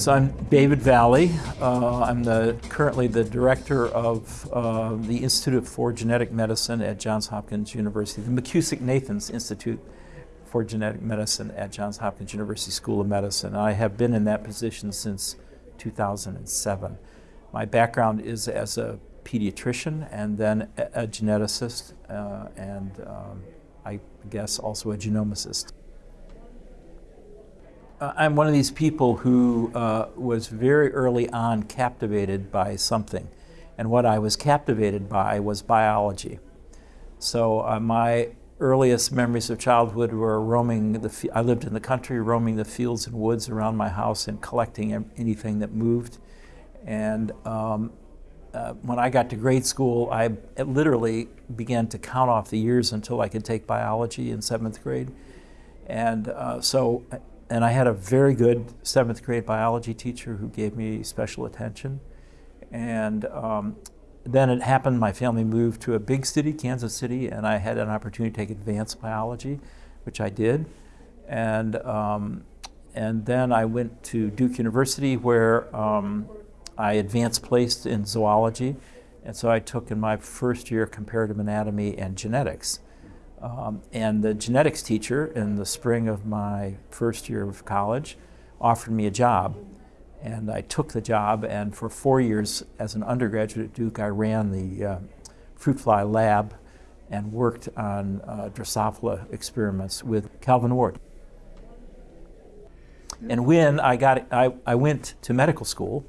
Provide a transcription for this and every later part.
So I'm David Valle. Uh, I'm the, currently the director of uh, the Institute for Genetic Medicine at Johns Hopkins University, the McKusick-Nathans Institute for Genetic Medicine at Johns Hopkins University School of Medicine. I have been in that position since 2007. My background is as a pediatrician and then a, a geneticist uh, and um, I guess also a genomicist. I'm one of these people who uh, was very early on captivated by something. And what I was captivated by was biology. So uh, my earliest memories of childhood were roaming the, I lived in the country, roaming the fields and woods around my house and collecting anything that moved. And um, uh, when I got to grade school, I literally began to count off the years until I could take biology in seventh grade. And uh, so and I had a very good seventh grade biology teacher who gave me special attention. And um, then it happened, my family moved to a big city, Kansas City, and I had an opportunity to take advanced biology, which I did. And, um, and then I went to Duke University where um, I advanced placed in zoology. And so I took in my first year comparative anatomy and genetics. Um, and the genetics teacher in the spring of my first year of college offered me a job. And I took the job, and for four years as an undergraduate at Duke, I ran the uh, fruit fly lab and worked on uh, Drosophila experiments with Calvin Ward. And when I, got, I, I went to medical school,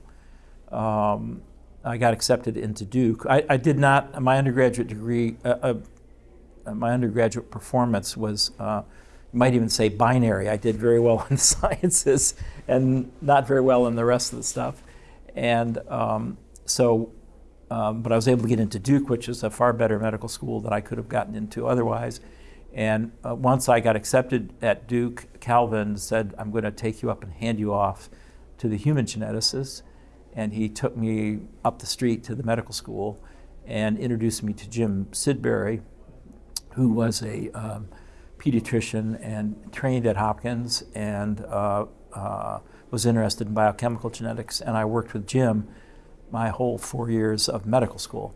um, I got accepted into Duke. I, I, did not, my undergraduate degree, uh, uh my undergraduate performance was, uh, you might even say binary. I did very well in the sciences and not very well in the rest of the stuff. And um, so, um, but I was able to get into Duke, which is a far better medical school than I could have gotten into otherwise. And uh, once I got accepted at Duke, Calvin said, I'm going to take you up and hand you off to the human geneticist. And he took me up the street to the medical school and introduced me to Jim Sidbury, who was a um, pediatrician and trained at Hopkins and uh, uh, was interested in biochemical genetics. And I worked with Jim my whole four years of medical school.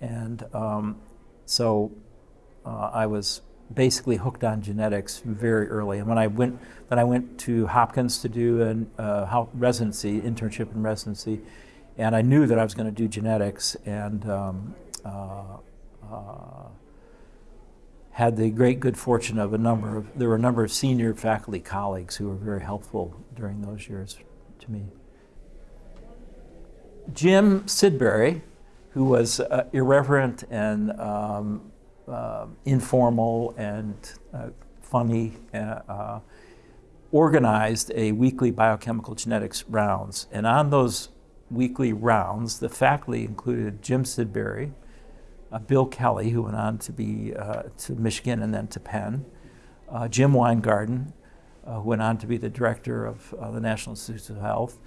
And um, so uh, I was basically hooked on genetics very early. And when I went, then I went to Hopkins to do a uh, residency, internship and residency, and I knew that I was going to do genetics. And um, uh, uh had the great good fortune of a number of, there were a number of senior faculty colleagues who were very helpful during those years to me. Jim Sidbury, who was uh, irreverent and um, uh, informal and uh, funny, uh, uh, organized a weekly biochemical genetics rounds. And on those weekly rounds, the faculty included Jim Sidbury, uh, Bill Kelly, who went on to be uh, to Michigan and then to Penn, uh, Jim Wyngaarden, uh, who went on to be the director of uh, the National Institutes of Health,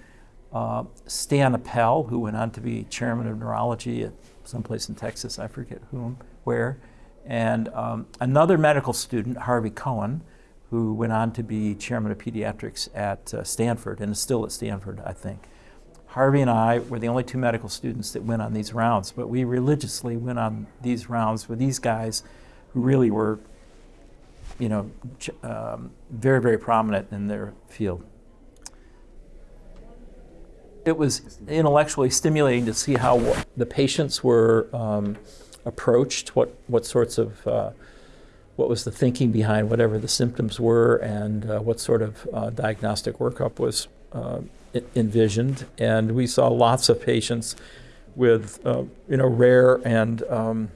uh, Stan Appel, who went on to be chairman of neurology at someplace in Texas, I forget whom, where, and um, another medical student, Harvey Cohen, who went on to be chairman of pediatrics at Stanford and is still at Stanford, I think. Harvey and I were the only two medical students that went on these rounds, but we religiously went on these rounds with these guys who really were, you know, um, very, very prominent in their field. It was intellectually stimulating to see how the patients were um, approached, what, what sorts of, uh, what was the thinking behind whatever the symptoms were, and uh, what sort of uh, diagnostic workup was uh, envisioned, and we saw lots of patients with uh, you know rare and um,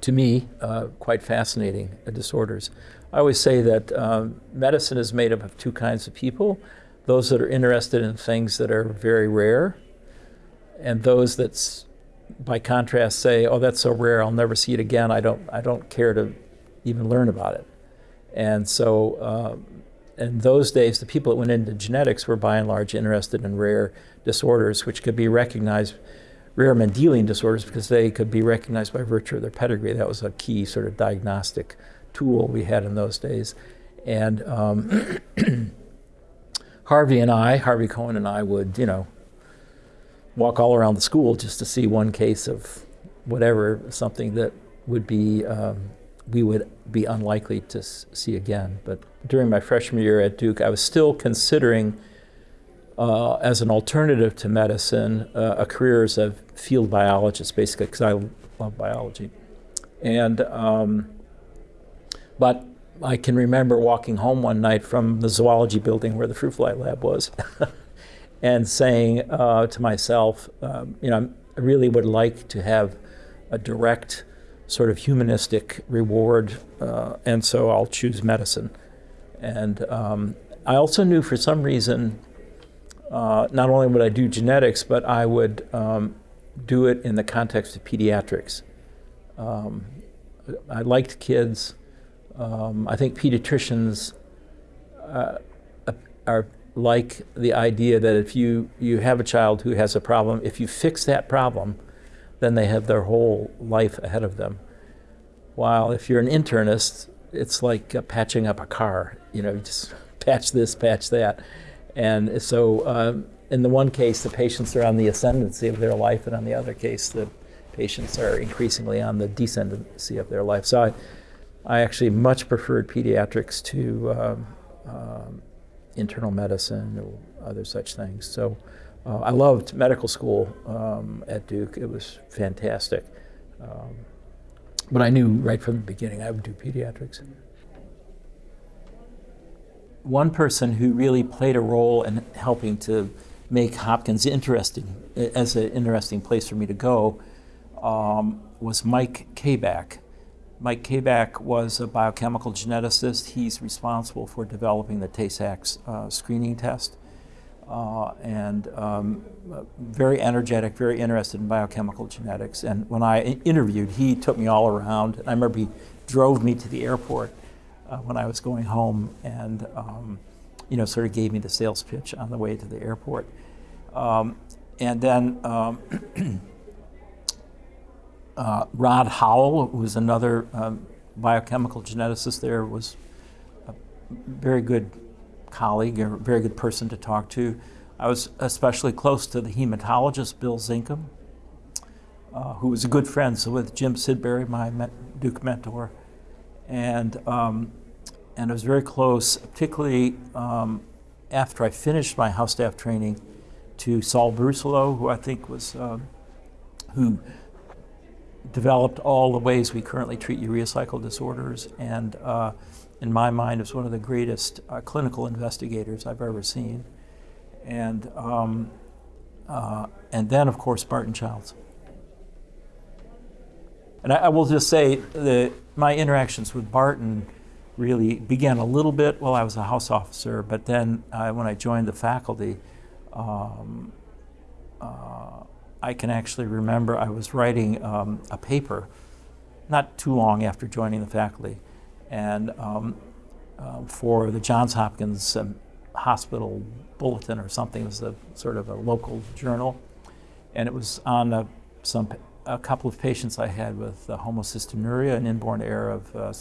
to me uh, quite fascinating disorders. I always say that um, medicine is made up of two kinds of people: those that are interested in things that are very rare, and those that, by contrast, say, "Oh, that's so rare, I'll never see it again. I don't, I don't care to even learn about it." And so, uh, in those days, the people that went into genetics were by and large interested in rare disorders, which could be recognized, rare Mendelian disorders, because they could be recognized by virtue of their pedigree. That was a key sort of diagnostic tool we had in those days. And um, Harvey and I, Harvey Cohen and I, would you know walk all around the school just to see one case of whatever, something that would be um, we would be unlikely to see again. But during my freshman year at Duke, I was still considering, uh, as an alternative to medicine, uh, a career as a field biologist, basically, because I love biology. And um, but I can remember walking home one night from the zoology building where the fruit fly lab was, and saying uh, to myself, um, you know, I really would like to have a direct sort of humanistic reward, uh, and so I'll choose medicine. And um, I also knew for some reason, uh, not only would I do genetics, but I would um, do it in the context of pediatrics. Um, I liked kids. Um, I think pediatricians uh, are like the idea that if you, you have a child who has a problem, if you fix that problem, then they have their whole life ahead of them. While if you're an internist, it's like uh, patching up a car. You know, just patch this, patch that. And so um, in the one case, the patients are on the ascendancy of their life, and on the other case, the patients are increasingly on the descendancy of their life. So I, I actually much preferred pediatrics to um, um, internal medicine or other such things. So uh, I loved medical school um, at Duke. It was fantastic. Um, but I knew right from the beginning I would do pediatrics. One person who really played a role in helping to make Hopkins interesting, as an interesting place for me to go, um, was Mike Kaback. Mike Kaback was a biochemical geneticist. He's responsible for developing the Tay-Sachs uh, screening test uh, and um, very energetic, very interested in biochemical genetics. And when I interviewed, he took me all around. And I remember he drove me to the airport uh, when I was going home and, um, you know, sort of gave me the sales pitch on the way to the airport. Um, and then um, uh, Rod Howell, who was another um, biochemical geneticist there, was a very good colleague, a very good person to talk to. I was especially close to the hematologist, Bill Zinkham, uh, who was a good friend so with Jim Sidbury, my Duke mentor. And, um, and I was very close, particularly um, after I finished my house staff training, to Saul Brusilow, who I think was, um, who developed all the ways we currently treat urea cycle disorders and uh, in my mind, is one of the greatest uh, clinical investigators I've ever seen. And, um, uh, and then, of course, Barton Childs. And I, I, will just say that my interactions with Barton really began a little bit while I was a house officer, but then uh, when I joined the faculty, um, uh, I can actually remember I was writing um, a paper not too long after joining the faculty and um, uh, for the Johns Hopkins um, Hospital Bulletin or something. It was a sort of a local journal, and it was on a, some a couple of patients I had with uh, homocystinuria, an inborn error of uh,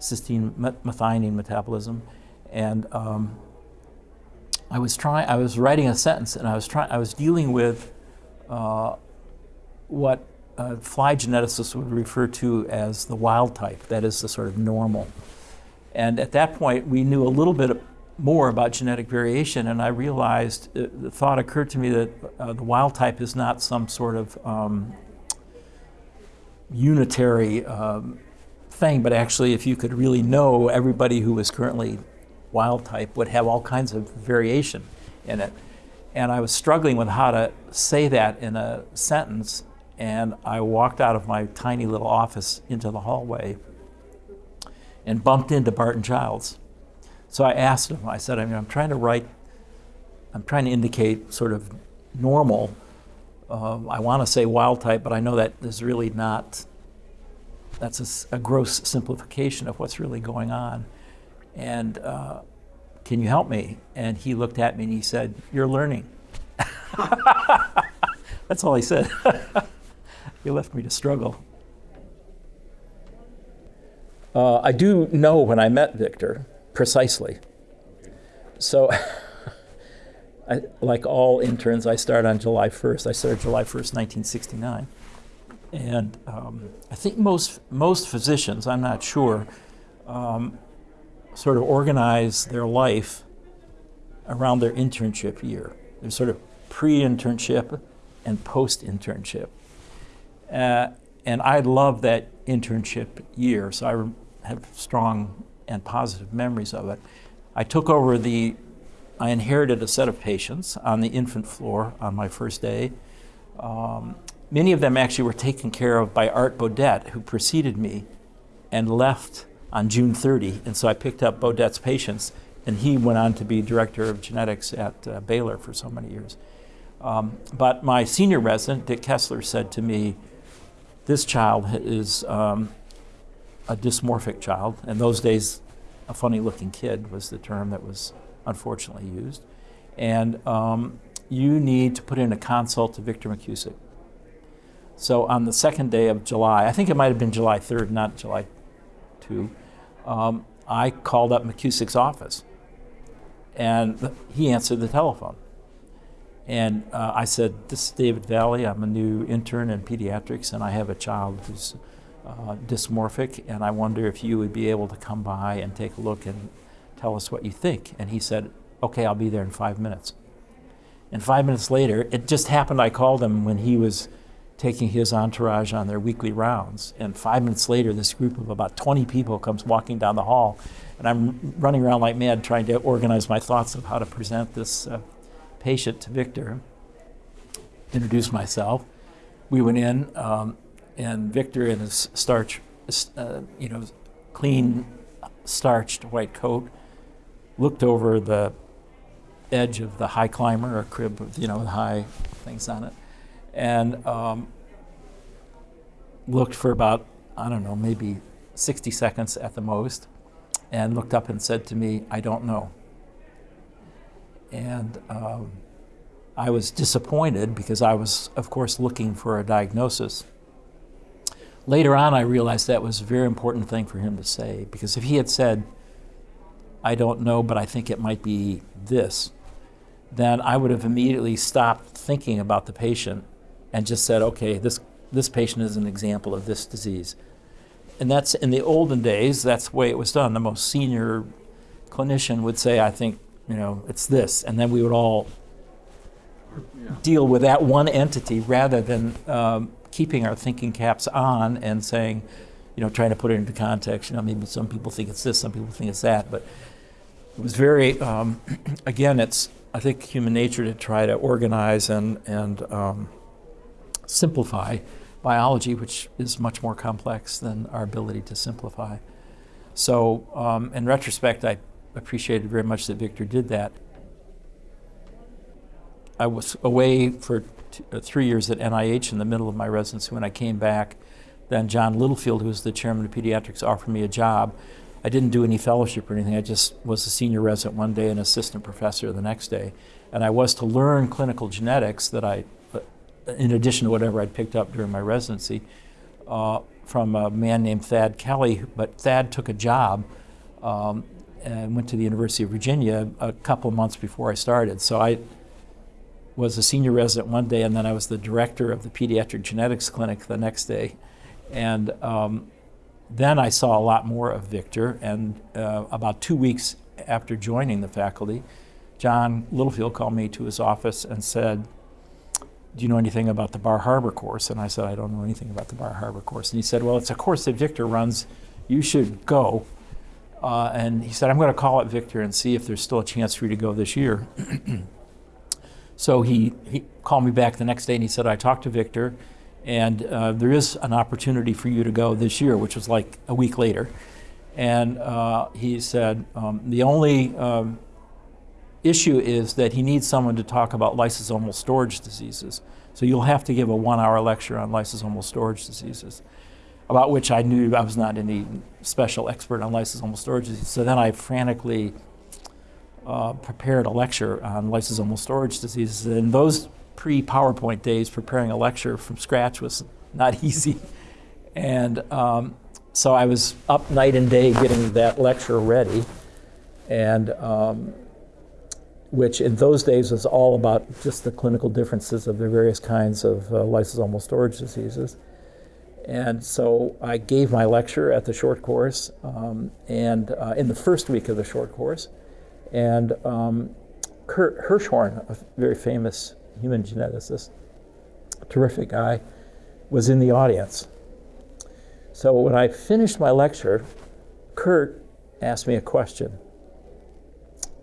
cysteine methionine metabolism, and um, I was trying. I was writing a sentence, and I was trying. I was dealing with uh, what uh, fly geneticists would refer to as the wild type, that is the sort of normal. And at that point, we knew a little bit more about genetic variation, and I realized, uh, the thought occurred to me that uh, the wild type is not some sort of um, unitary um, thing, but actually, if you could really know everybody who is currently wild type would have all kinds of variation in it. And I was struggling with how to say that in a sentence and I walked out of my tiny little office into the hallway and bumped into Barton Childs. So I asked him, I said, I mean, I'm trying to write, I'm trying to indicate sort of normal. Uh, I want to say wild type, but I know that is really not, that's a, a, gross simplification of what's really going on. And uh, can you help me? And he looked at me and he said, You're learning. That's all he said. he left me to struggle. Uh, I do know when I met Victor, precisely. So I, like all interns, I started on July 1st. I started July 1st, 1969. And um, I think most, most physicians, I'm not sure, um, sort of organize their life around their internship year. There's sort of pre internship and post internship. Uh, and I loved that internship year, so I have strong and positive memories of it. I took over the, I inherited a set of patients on the infant floor on my first day. Um, many of them actually were taken care of by Art Beaudet, who preceded me and left on June 30. And so I picked up Beaudet's patients, and he went on to be director of genetics at uh, Baylor for so many years. Um, but my senior resident, Dick Kessler, said to me, This child is um, a dysmorphic child. In those days, a funny looking kid was the term that was unfortunately used. And um, you need to put in a consult to Victor McKusick. So on the second day of July, I think it might have been July 3rd, not July 2, um, I called up McKusick's office. And he answered the telephone. And uh, I said, This is David Valle. I'm a new intern in pediatrics, and I have a child who's uh, dysmorphic, and I wonder if you would be able to come by and take a look and tell us what you think. And he said, Okay, I'll be there in five minutes. And five minutes later, it just happened I called him when he was taking his entourage on their weekly rounds. And five minutes later, this group of about 20 people comes walking down the hall. And I'm running around like mad trying to organize my thoughts of how to present this uh, patient to Victor. Introduced myself. We went in, um, and Victor in his starch, uh, you know, clean, starched white coat, looked over the edge of the high climber, a crib with, you know, high things on it, and um, looked for about, I don't know, maybe 60 seconds at the most, and looked up and said to me, I don't know. And um, I was disappointed because I was, of course, looking for a diagnosis. Later on, I realized that was a very important thing for him to say because if he had said, I don't know, but I think it might be this, then I would have immediately stopped thinking about the patient and just said, okay, this, this patient is an example of this disease. And that's in the olden days, that's the way it was done. The most senior clinician would say, I think, you know, it's this. And then we would all yeah. deal with that one entity rather than um, keeping our thinking caps on and saying, you know, trying to put it into context. You know, maybe some people think it's this, some people think it's that. But it was very, um, again, it's, I think, human nature to try to organize and, and um, simplify biology, which is much more complex than our ability to simplify. So, um, in retrospect, I appreciated very much that Victor did that. I was away for uh, three years at NIH in the middle of my residency. When I came back, then John Littlefield, who was the chairman of pediatrics, offered me a job. I didn't do any fellowship or anything. I just was a senior resident one day and assistant professor the next day. And I was to learn clinical genetics that I in addition to whatever I'd picked up during my residency, uh, from a man named Thad Kelly. But Thad took a job um, and went to the University of Virginia a couple months before I started. So I was a senior resident one day, and then I was the director of the pediatric genetics clinic the next day. And um, then I saw a lot more of Victor. And uh, about two weeks after joining the faculty, John Littlefield called me to his office and said, do you know anything about the Bar Harbor course? And I said, I don't know anything about the Bar Harbor course. And he said, well, it's a course that Victor runs. You should go. Uh, and he said, I'm going to call it Victor and see if there's still a chance for you to go this year. so he, he called me back the next day and he said, I talked to Victor and uh, there is an opportunity for you to go this year, which was like a week later. And uh, he said, um, the only um, issue is that he needs someone to talk about lysosomal storage diseases. So you'll have to give a one hour lecture on lysosomal storage diseases, about which I knew I was not any special expert on lysosomal storage disease. So then I frantically uh, prepared a lecture on lysosomal storage diseases. And those pre PowerPoint days, preparing a lecture from scratch was not easy. And um, so I was up night and day getting that lecture ready. And um, which in those days was all about just the clinical differences of the various kinds of uh, lysosomal storage diseases. And so I gave my lecture at the short course, um, and uh, in the first week of the short course, and um, Kurt Hirschhorn, a very famous human geneticist, terrific guy, was in the audience. So when I finished my lecture, Kurt asked me a question,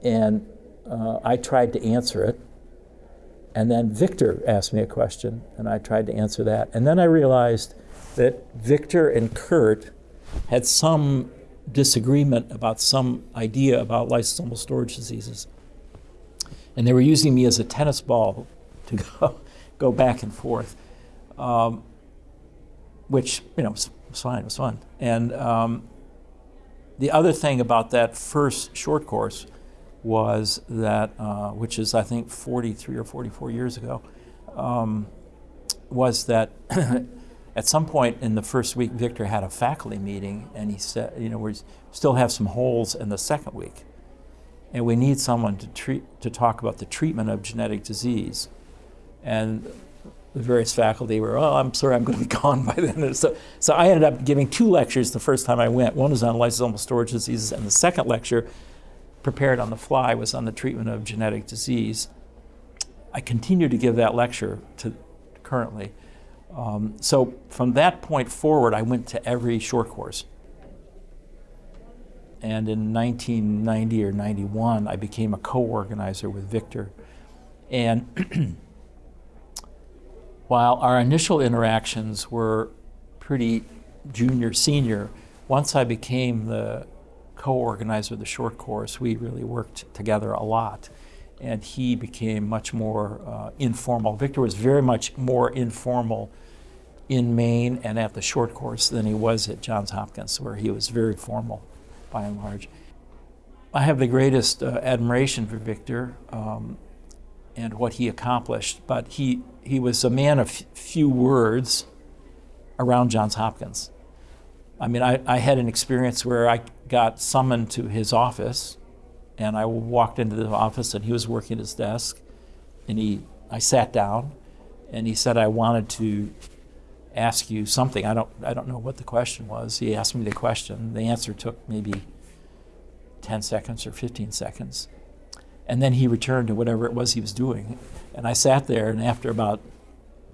and uh, I tried to answer it. And then Victor asked me a question, and I tried to answer that. And then I realized that Victor and Kurt had some disagreement about some idea about lysosomal storage diseases. And they were using me as a tennis ball to go, go back and forth, um, which, you know, was, was, fine, was fun. And um, the other thing about that first short course was that, uh, which is I think 43 or 44 years ago, um, was that at some point in the first week, Victor had a faculty meeting, and he said, you know, we still have some holes in the second week, and we need someone to treat to talk about the treatment of genetic disease, and the various faculty were, oh, I'm sorry, I'm going to be gone by then. So, so I ended up giving two lectures the first time I went. One was on lysosomal storage diseases, and the second lecture, prepared on the fly, was on the treatment of genetic disease. I continue to give that lecture to currently. Um, so from that point forward, I went to every short course. And in 1990 or 91, I became a co-organizer with Victor. And while our initial interactions were pretty junior, senior, once I became the co-organizer of the short course, we really worked together a lot. And he became much more uh, informal. Victor was very much more informal in Maine and at the short course than he was at Johns Hopkins, where he was very formal by and large. I have the greatest uh, admiration for Victor um, and what he accomplished, but he, he was a man of few words around Johns Hopkins. I mean, I, I had an experience where I got summoned to his office, and I walked into the office, and he was working at his desk, and he, I sat down, and he said I wanted to ask you something. I don't, I don't know what the question was. He asked me the question. The answer took maybe 10 seconds or 15 seconds. And then he returned to whatever it was he was doing. And I sat there, and after about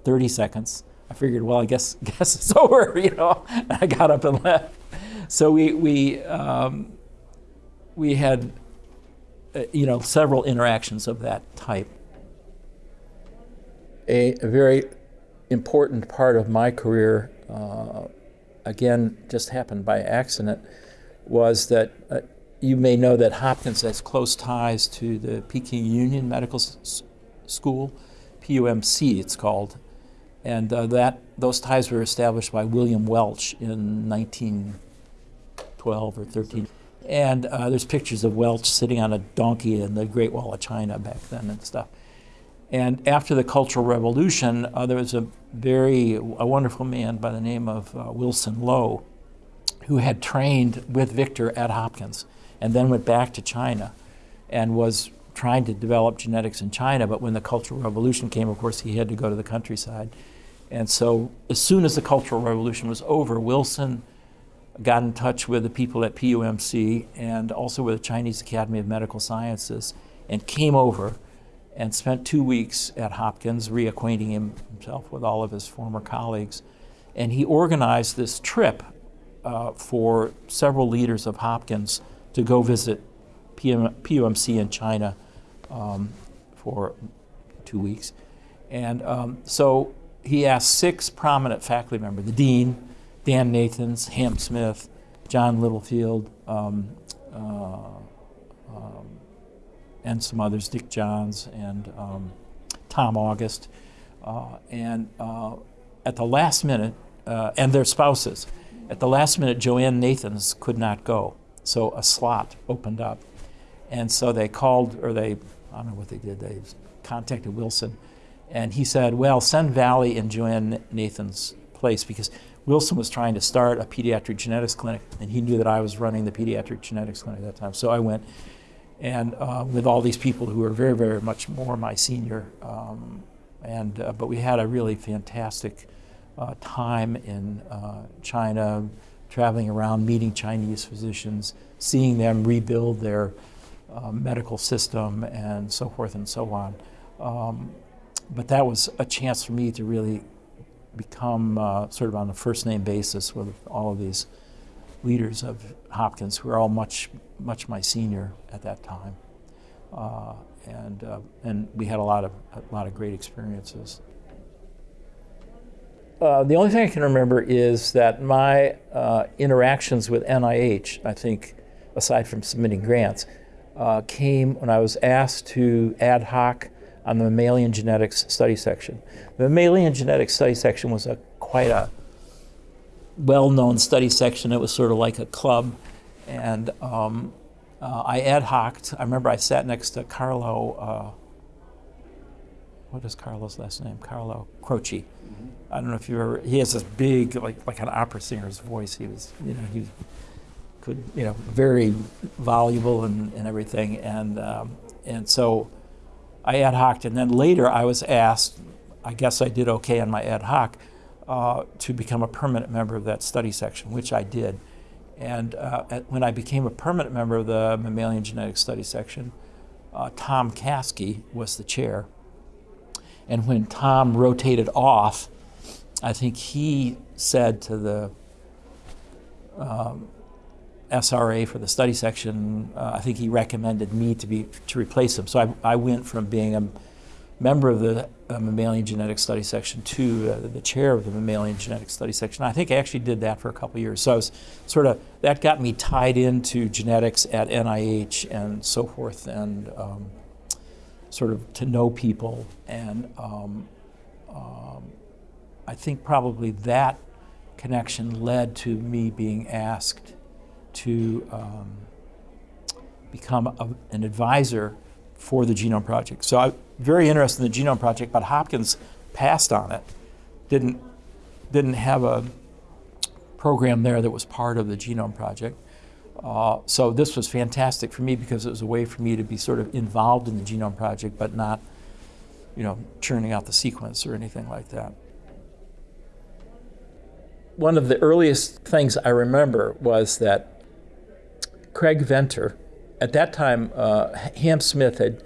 30 seconds, I figured, well, I guess, guess it's over, you know. And I got up and left. So we, we, um, we had, uh, you know, several interactions of that type. A, a very important part of my career, uh, again, just happened by accident, was that uh, you may know that Hopkins has close ties to the Peking Union Medical S School, PUMC it's called, and uh, that those ties were established by William Welch in 1912 or 13. And uh, there's pictures of Welch sitting on a donkey in the Great Wall of China back then and stuff. And after the Cultural Revolution, uh, there was a very a wonderful man by the name of uh, Wilson Low, who had trained with Victor at Hopkins, and then went back to China, and was trying to develop genetics in China. But when the Cultural Revolution came, of course, he had to go to the countryside. And so, as soon as the Cultural Revolution was over, Wilson got in touch with the people at PUMC and also with the Chinese Academy of Medical Sciences, and came over and spent two weeks at Hopkins reacquainting himself with all of his former colleagues. And he organized this trip uh, for several leaders of Hopkins to go visit PM, PUMC in China um, for two weeks. And um, so he asked six prominent faculty members, the dean, Dan Nathans, Ham Smith, John Littlefield, um, uh, and some others, Dick Johns and um, Tom August. Uh, and uh, at the last minute, uh, and their spouses, at the last minute, Joanne Nathans could not go. So a slot opened up. And so they called, or they, I don't know what they did, they contacted Wilson. And he said, well, send Valle in Joanne Nathan's place because Wilson was trying to start a pediatric genetics clinic, and he knew that I was running the pediatric genetics clinic at that time. So I went, and uh, with all these people who were very, very much more my senior. Um, and uh, but we had a really fantastic uh, time in uh, China, traveling around, meeting Chinese physicians, seeing them rebuild their uh, medical system, and so forth and so on. Um, but that was a chance for me to really become uh, sort of on a first name basis with all of these leaders of Hopkins who were all much, much my senior at that time. Uh, and, uh, and we had a lot of, a lot of great experiences. Uh, the only thing I can remember is that my uh, interactions with NIH, I think, aside from submitting grants, uh, came when I was asked to ad hoc on the mammalian genetics study section. The mammalian genetics study section was a quite a well-known study section. It was sort of like a club, and um, uh, I ad hoced. I remember I sat next to Carlo. Uh, what is Carlo's last name? Carlo Croce. Mm-hmm. I don't know if you ever. He has this big, like like an opera singer's voice. He was, you know, he could, you know, very voluble and, and everything. And um, and so I ad hoced, and then later I was asked. I guess I did okay on my ad hoc uh, to become a permanent member of that study section, which I did. And uh, at, when I became a permanent member of the mammalian genetics study section, uh, Tom Caskey was the chair. And when Tom rotated off, I think he said to the um, SRA for the study section, uh, I think he recommended me to be to replace him. So I, I went from being a member of the uh, mammalian genetics study section to uh, the chair of the mammalian genetics study section. I think I actually did that for a couple years. So I was sort of, that got me tied into genetics at NIH and so forth and um, sort of to know people. And um, um, I think probably that connection led to me being asked to um, become a, an advisor for the Genome Project. So I'm very interested in the Genome Project, but Hopkins passed on it. Didn't, didn't have a program there that was part of the Genome Project. Uh, so this was fantastic for me because it was a way for me to be sort of involved in the Genome Project, but not, you know, churning out the sequence or anything like that. One of the earliest things I remember was that Craig Venter, at that time, uh, Ham Smith had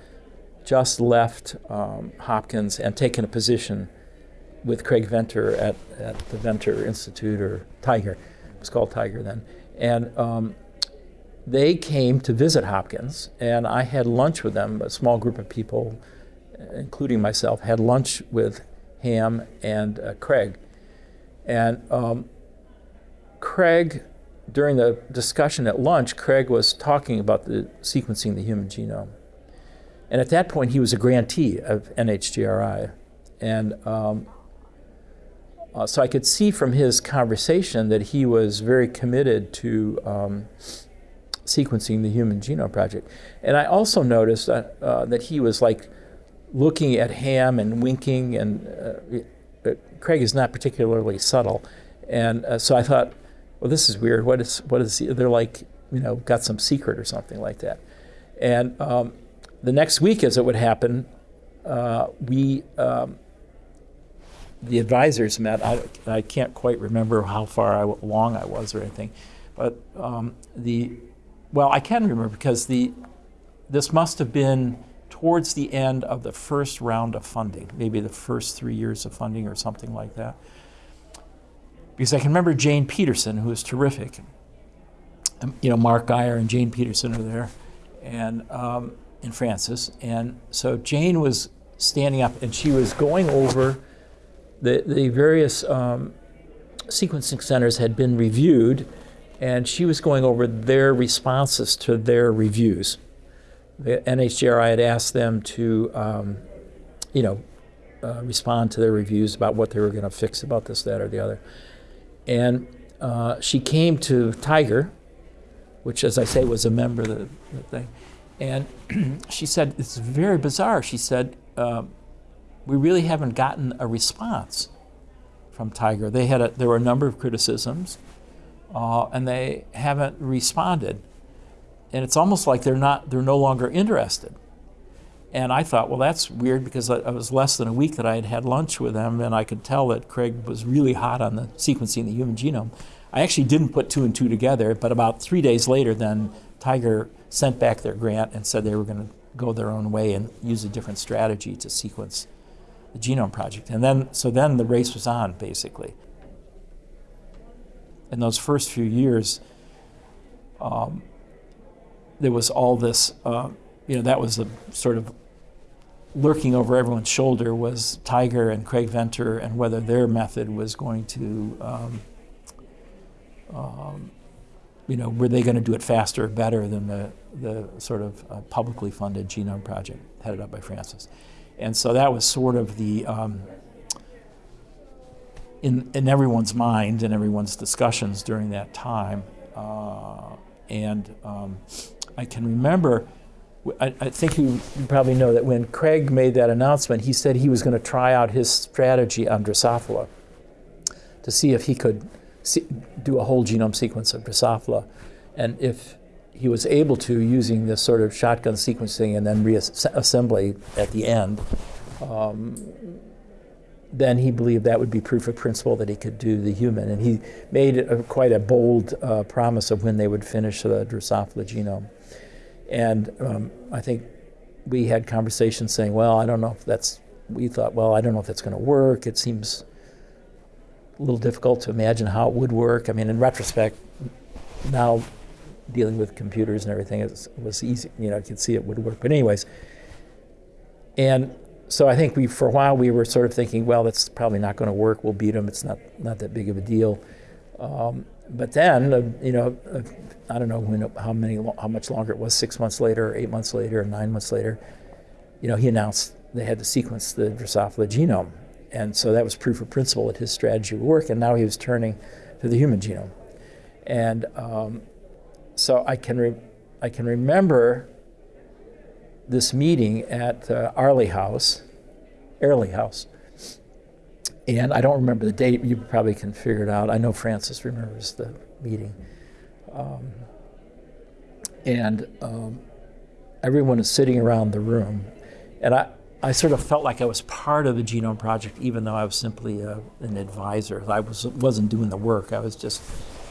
just left um, Hopkins and taken a position with Craig Venter at, at the Venter Institute or TIGR. It was called TIGR then. And um, they came to visit Hopkins, and I had lunch with them, a small group of people, including myself, had lunch with Ham and uh, Craig. And um, Craig during the discussion at lunch, Craig was talking about the sequencing the human genome. And at that point, he was a grantee of NHGRI. And um, uh, so I could see from his conversation that he was very committed to um, sequencing the Human Genome Project. And I also noticed that, uh, that he was like looking at Ham and winking, and uh, Craig is not particularly subtle. And uh, so I thought, well, this is weird. What is what is they're like? You know, got some secret or something like that. And um, the next week, as it would happen, uh, we um, the advisors met. I, I can't quite remember how far I, along I was or anything, but um, the well, I can remember because the this must have been towards the end of the first round of funding, maybe the first three years of funding or something like that because I can remember Jane Peterson, who was terrific. You know, Mark Guyer and Jane Peterson are there, and um, and Francis, and so Jane was standing up and she was going over the the various um, sequencing centers had been reviewed, and she was going over their responses to their reviews. The NHGRI had asked them to, um, you know, uh, respond to their reviews about what they were going to fix about this, that, or the other. And uh, she came to TIGR, which, as I say, was a member of the, the thing. And she said, It's very bizarre. She said, uh, We really haven't gotten a response from TIGR. They had a, there were a number of criticisms, uh, and they haven't responded. and it's almost like they're not they're no longer interested. And I thought, well, that's weird because I, I was less than a week that I had had lunch with them, and I could tell that Craig was really hot on the sequencing the human genome. I actually didn't put two and two together, but about three days later, then TIGR sent back their grant and said they were going to go their own way and use a different strategy to sequence the genome project. And then, so then the race was on, basically. In those first few years, um, there was all this, uh, you know, that was the sort of lurking over everyone's shoulder was TIGR and Craig Venter and whether their method was going to, um, um, you know, were they going to do it faster or better than the, the sort of uh, publicly funded genome project headed up by Francis. And so that was sort of the, um, in, in everyone's mind and everyone's discussions during that time. Uh, and um, I can remember I, I think you, you, probably know that when Craig made that announcement, he said he was going to try out his strategy on Drosophila to see if he could do a whole genome sequence of Drosophila. And if he was able to, using this sort of shotgun sequencing and then reassembly at the end, um, then he believed that would be proof of principle that he could do the human. And he made a, quite a bold uh, promise of when they would finish the Drosophila genome. And um, I think we had conversations saying, well, I don't know if that's, we thought, well, I don't know if that's going to work. It seems a little difficult to imagine how it would work. I mean, in retrospect, now dealing with computers and everything it was easy, you know, I could see it would work. But anyways, and so I think we, for a while, we were sort of thinking, well, that's probably not going to work. We'll beat them. It's not, not that big of a deal. Um, but then, uh, you know, uh, I don't know when, how many, how much longer it was, six months later, eight months later, nine months later, you know, he announced they had to sequence the Drosophila genome. And so that was proof of principle that his strategy would work. And now he was turning to the human genome. And um, so I can, I can remember this meeting at uh, Arley House, Airlie House, and I don't remember the date. You probably can figure it out. I know Francis remembers the meeting. Um, and um, everyone is sitting around the room. And I, I sort of felt like I was part of the Genome Project, even though I was simply a, uh, an advisor. I was, wasn't doing the work. I was just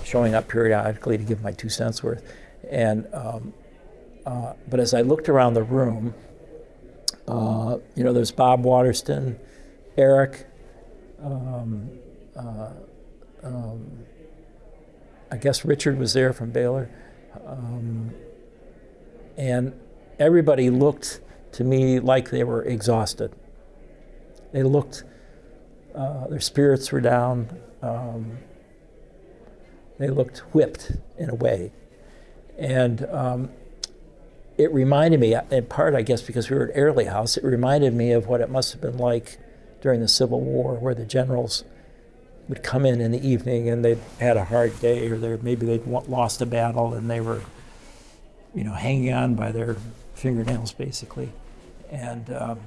showing up periodically to give my two cents worth. And, um, uh, but as I looked around the room, uh, you know, there's Bob Waterston, Eric, um, uh, um, I guess Richard was there from Baylor. Um, and everybody looked to me like they were exhausted. They looked, uh, their spirits were down. Um, they looked whipped in a way. And um, it reminded me, in part, I guess, because we were at Airlie House, it reminded me of what it must have been like during the Civil War, where the generals would come in in the evening and they'd had a hard day, or maybe they'd lost a battle and they were, you know, hanging on by their fingernails, basically. And um,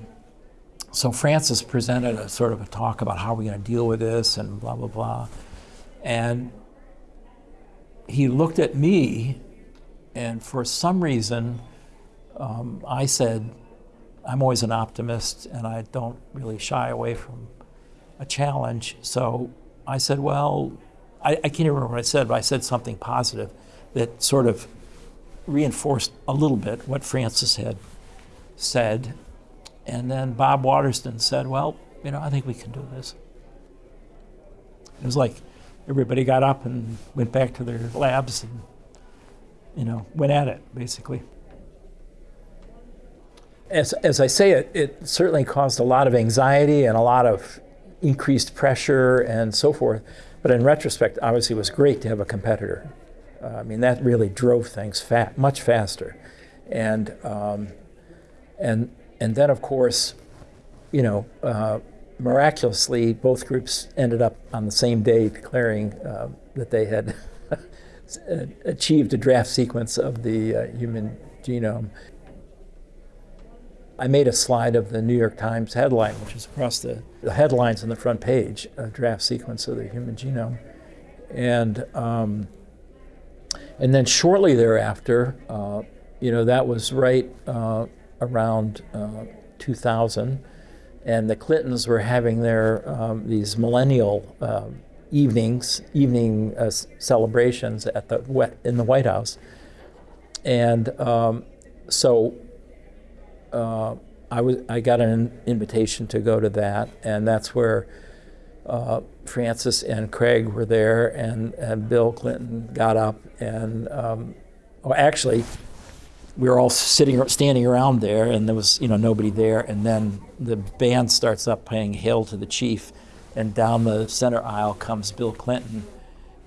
so Francis presented a sort of a talk about how we're going to deal with this and blah blah blah, and he looked at me, and for some reason, um, I said, I'm always an optimist and I don't really shy away from a challenge. So I said, well, I, I can't remember what I said, but I said something positive that sort of reinforced a little bit what Francis had said. And then Bob Waterston said, well, you know, I think we can do this. It was like everybody got up and went back to their labs and, you know, went at it, basically as, as I say it, it certainly caused a lot of anxiety and a lot of increased pressure and so forth. But in retrospect, obviously, it was great to have a competitor. Uh, I mean, that really drove things fa much faster. And, um, and, and then, of course, you know, uh, miraculously, both groups ended up on the same day declaring uh, that they had achieved a draft sequence of the uh, human genome. I made a slide of the New York Times headline, which is across the, the headlines on the front page, a draft sequence of the human genome. And, um, And then shortly thereafter, uh, you know, that was right uh, around uh, 2000, and the Clintons were having their um, these millennial um evenings, evening uh, celebrations at the Wet- in the White House, and um, so uh, I was I got an invitation to go to that, and that's where uh, Francis and Craig were there, and, and Bill Clinton got up, and um, well, actually, we were all sitting standing around there, and there was you know nobody there, and then the band starts up playing "Hail to the Chief," and down the center aisle comes Bill Clinton,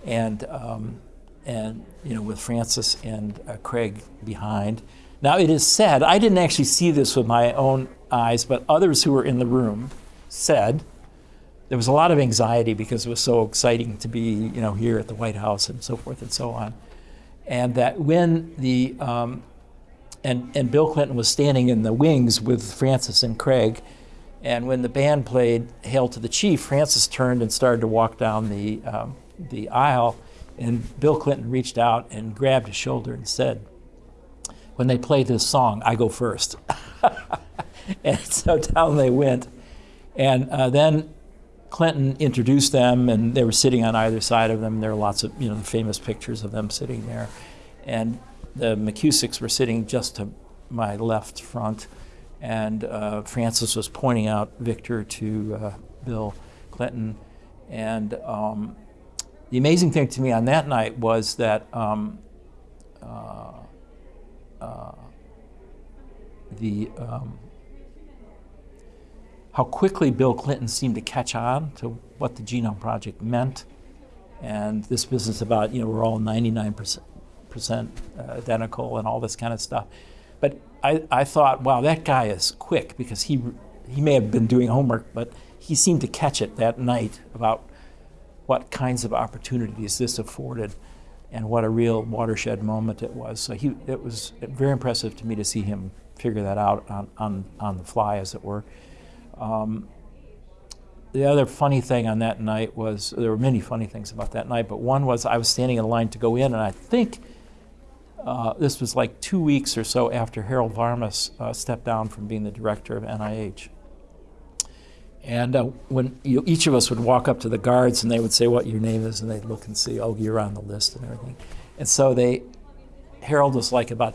and um, and you know with Francis and uh, Craig behind. Now it is said I didn't actually see this with my own eyes, but others who were in the room said there was a lot of anxiety because it was so exciting to be you know here at the White House and so forth and so on, and that when the um, and and Bill Clinton was standing in the wings with Francis and Craig, and when the band played "Hail to the Chief," Francis turned and started to walk down the um, the aisle, and Bill Clinton reached out and grabbed his shoulder and said, "When they play this song, I go first. and so down they went, and uh, then Clinton introduced them, and they were sitting on either side of them. There are lots of you know famous pictures of them sitting there, and the McKusicks were sitting just to my left front, and uh, Francis was pointing out Victor to uh, Bill Clinton, and um, the amazing thing to me on that night was that um, uh, uh, the um, how quickly Bill Clinton seemed to catch on to what the Genome Project meant, and this business about you know we're all 99 percent percent identical and all this kind of stuff. But I, I thought, wow, that guy is quick because he he may have been doing homework, but he seemed to catch it that night about what kinds of opportunities this afforded and what a real watershed moment it was. So he, it was very impressive to me to see him figure that out on, on, on the fly, as it were. Um, the other funny thing on that night was there were many funny things about that night, but one was I was standing in line to go in, and I think uh, this was like two weeks or so after Harold Varmus uh, stepped down from being the director of NIH. And uh, when you, each of us would walk up to the guards and they would say what your name is, and they'd look and see, oh, you're on the list and everything. And so they, Harold was like about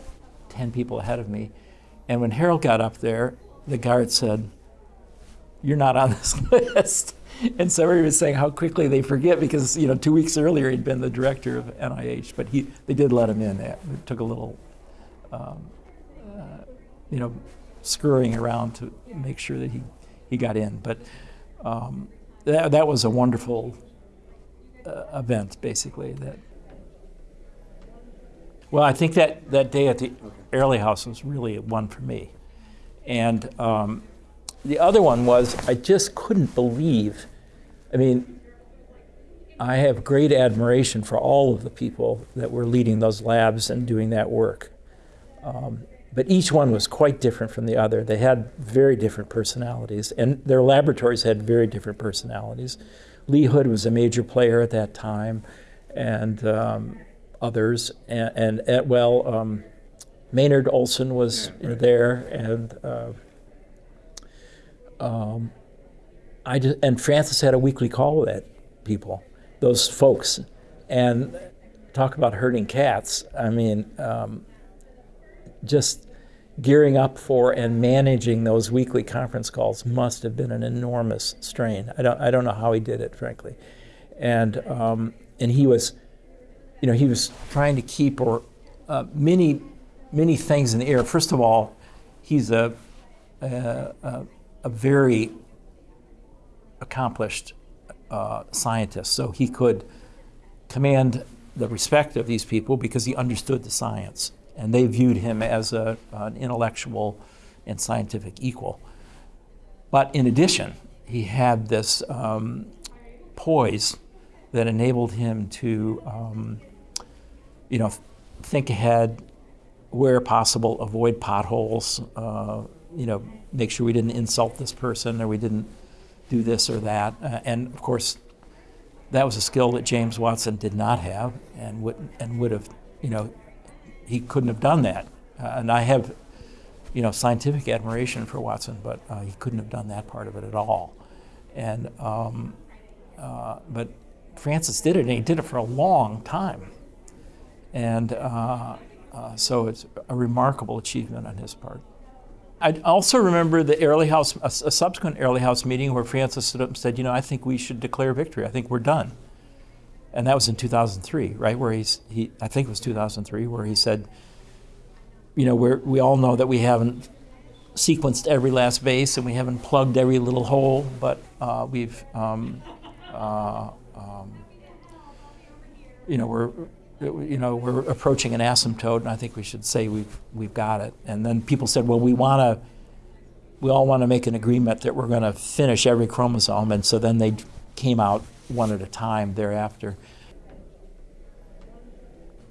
10 people ahead of me. And when Harold got up there, the guard said, You're not on this list. And so everybody was saying how quickly they forget because, you know, two weeks earlier he'd been the director of NIH, but he, they did let him in. It took a little, um, uh, you know, scurrying around to make sure that he he got in. But um, that, that was a wonderful uh, event, basically. That well, I think that, that day at the Airlie House was really one for me. And um, the other one was I just couldn't believe. I mean, I have great admiration for all of the people that were leading those labs and doing that work. Um, but each one was quite different from the other. They had very different personalities, and their laboratories had very different personalities. Lee Hood was a major player at that time, and um, others, and, and, and well, um, Maynard Olson was Yeah, right. there, and uh, um, I just, and Francis had a weekly call with that people, those folks, and talk about herding cats. I mean, um, just gearing up for and managing those weekly conference calls must have been an enormous strain. I don't, I don't know how he did it, frankly, and um, and he was, you know, he was trying to keep or uh, many many things in the air. First of all, he's a a, a, a very accomplished uh, scientist, so he could command the respect of these people because he understood the science, and they viewed him as a, an intellectual and scientific equal. But in addition, he had this um, poise that enabled him to, um, you know, think ahead, where possible, avoid potholes, uh, you know, make sure we didn't insult this person or we didn't do this or that. Uh, and of course, that was a skill that James Watson did not have and would, and would have you know, he couldn't have done that. Uh, and I have, you know, scientific admiration for Watson, but uh, he couldn't have done that part of it at all. And um, uh, but Francis did it, and he did it for a long time. And uh, uh, so it's a remarkable achievement on his part. I also remember the Airlie House, a, a subsequent Airlie House meeting where Francis stood up and said, "You know, I think we should declare victory. I think we're done." And that was in 2003, right? Where he's, he, I think it was 2003, where he said, "You know, we're, we all know that we haven't sequenced every last base and we haven't plugged every little hole, but uh, we've, um, uh, um, you know, we're." You know, we're approaching an asymptote, and I think we should say we've we've got it. And then people said, "Well, we want to we all want to make an agreement that we're going to finish every chromosome, and so then they came out one at a time thereafter.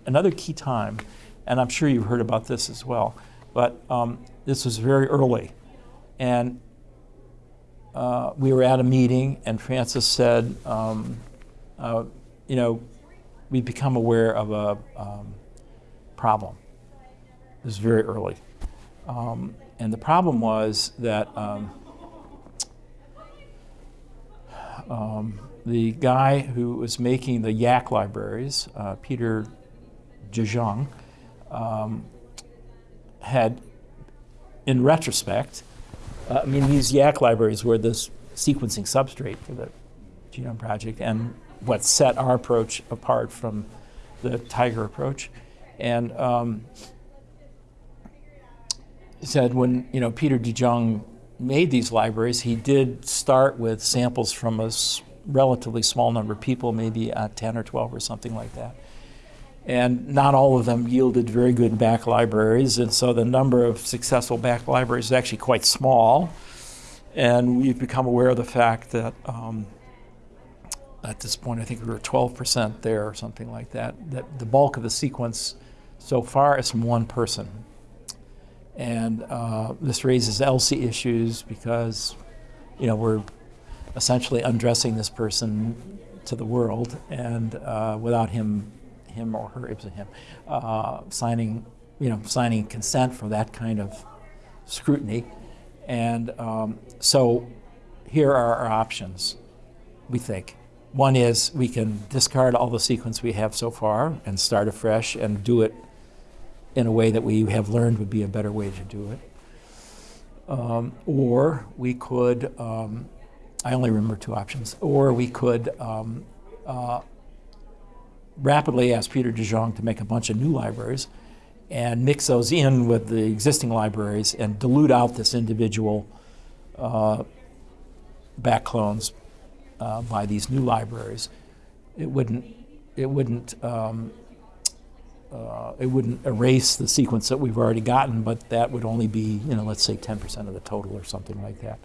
Another key time, and I'm sure you've heard about this as well, but um, this was very early, and uh, we were at a meeting, and Francis said, um, uh, you know, we've become aware of a um, problem. This is very early. Um, and the problem was that um, um, the guy who was making the YAC libraries, uh, Peter DeJong, um, had, in retrospect, uh, I mean, these YAC libraries were this sequencing substrate for the Genome Project and what set our approach apart from the TIGR approach. And um, said when you know Peter DeJong made these libraries, he did start with samples from a relatively small number of people, maybe uh, 10 or 12 or something like that. And not all of them yielded very good BAC libraries, and so the number of successful BAC libraries is actually quite small. And we've become aware of the fact that um, at this point, I think we were 12% there or something like that, that the bulk of the sequence so far is from one person. And uh, this raises ELSI issues because, you know, we're essentially undressing this person to the world and uh, without him, him or her, it was him, uh, signing, you know, signing consent for that kind of scrutiny. And um, so here are our options, we think. One is we can discard all the sequence we have so far and start afresh and do it in a way that we have learned would be a better way to do it. Um, or we could, um, I only remember two options, or we could um, uh, rapidly ask Peter DeJong to make a bunch of new libraries and mix those in with the existing libraries and dilute out this individual uh, BAC clones uh, by these new libraries. It wouldn't, it wouldn't um, uh, it wouldn't erase the sequence that we've already gotten, but that would only be, you know, let's say 10% of the total or something like that.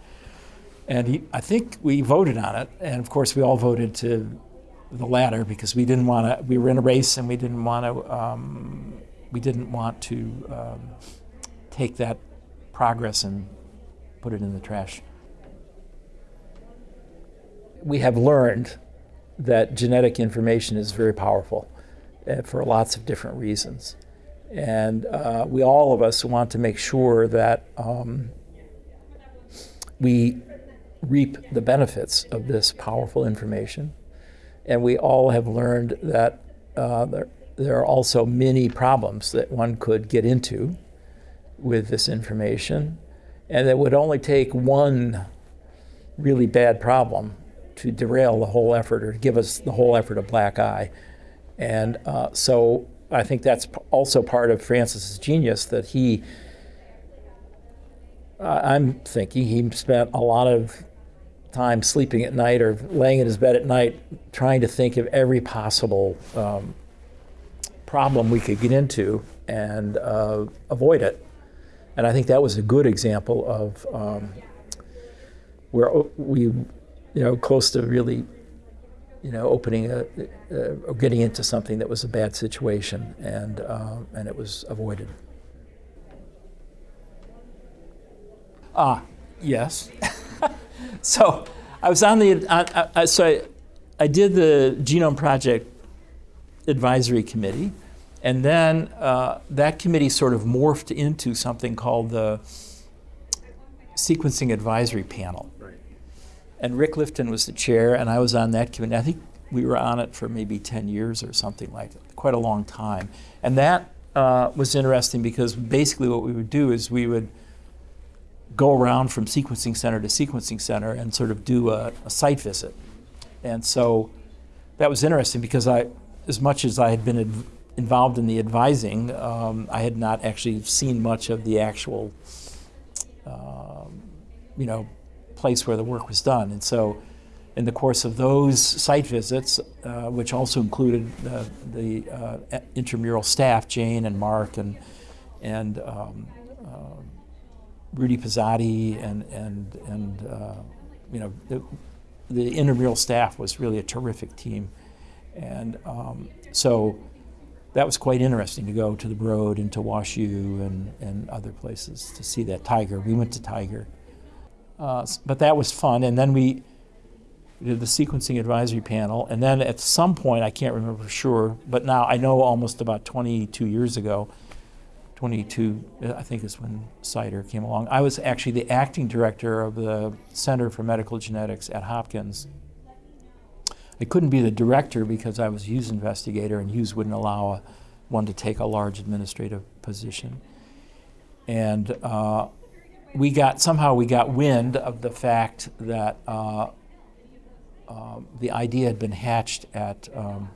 And he, I think we voted on it, and of course we all voted to the latter because we didn't want to. We were in a race, and we didn't want to. Um, we didn't want to um, take that progress and put it in the trash. We have learned that genetic information is very powerful uh, for lots of different reasons. And uh, we all of us want to make sure that um, we reap the benefits of this powerful information. And we all have learned that uh, there, there are also many problems that one could get into with this information. And it would only take one really bad problem to derail the whole effort or give us the whole effort a black eye. And uh, so I think that's also part of Francis's genius that he, uh, I'm thinking he spent a lot of time sleeping at night or laying in his bed at night trying to think of every possible um, problem we could get into and uh, avoid it. And I think that was a good example of um, where we, you know, close to really you know, opening a, uh, or getting into something that was a bad situation, and uh, and it was avoided. Ah, yes. so I was on the uh, I, so I, I did the Genome Project advisory committee, And then uh, that committee sort of morphed into something called the Sequencing Advisory Panel. And Rick Lifton was the chair, and I was on that committee. I think we were on it for maybe 10 years or something like that, quite a long time. And that uh, was interesting because basically what we would do is we would go around from sequencing center to sequencing center and sort of do a, a site visit. And so that was interesting because I, as much as I had been involved in the advising, um, I had not actually seen much of the actual, um, you know, place where the work was done. And so, in the course of those site visits, uh, which also included the uh, intramural staff, Jane and Mark and and um, uh, Rudy Pozzatti and and and uh, you know the, the intramural staff was really a terrific team, and um, so that was quite interesting to go to the Broad and to WashU and, and other places to see that TIGR. We went to TIGR. Uh, but that was fun. And then we did the sequencing advisory panel. And then at some point, I can't remember for sure, but now I know almost about 22 years ago, 22, I think is when CIDR came along. I was actually the acting director of the Center for Medical Genetics at Hopkins. I couldn't be the director because I was Hughes investigator, and Hughes wouldn't allow one to take a large administrative position. And uh, we got somehow we got wind of the fact that uh, uh, the idea had been hatched at um,